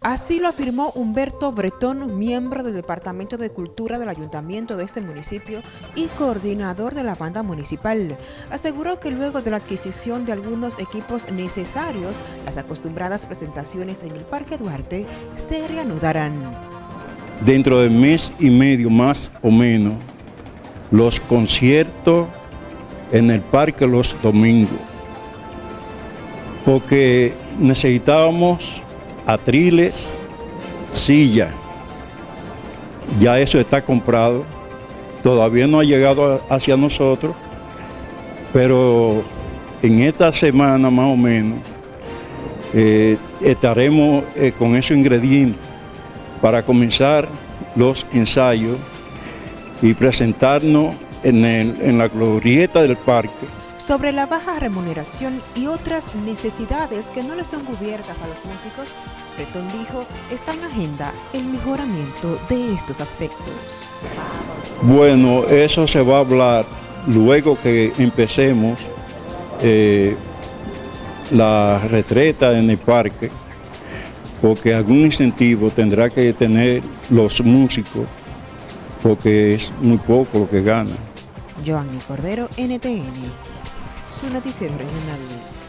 Así lo afirmó Humberto Bretón, miembro del Departamento de Cultura del Ayuntamiento de este municipio y coordinador de la banda municipal. Aseguró que luego de la adquisición de algunos equipos necesarios, las acostumbradas presentaciones en el Parque Duarte se reanudarán. Dentro del mes y medio más o menos, los conciertos en el parque los domingos, porque necesitábamos atriles, silla. Ya eso está comprado. Todavía no ha llegado hacia nosotros, pero en esta semana más o menos eh, estaremos eh, con esos ingredientes para comenzar los ensayos y presentarnos en, en la glorieta del parque sobre la baja remuneración y otras necesidades que no le son cubiertas a los músicos, Bretón dijo está en agenda el mejoramiento de estos aspectos. Bueno, eso se va a hablar luego que empecemos eh, la retreta en el parque, porque algún incentivo tendrá que tener los músicos, porque es muy poco lo que ganan. Joanny Cordero, NTN su noticiero regional.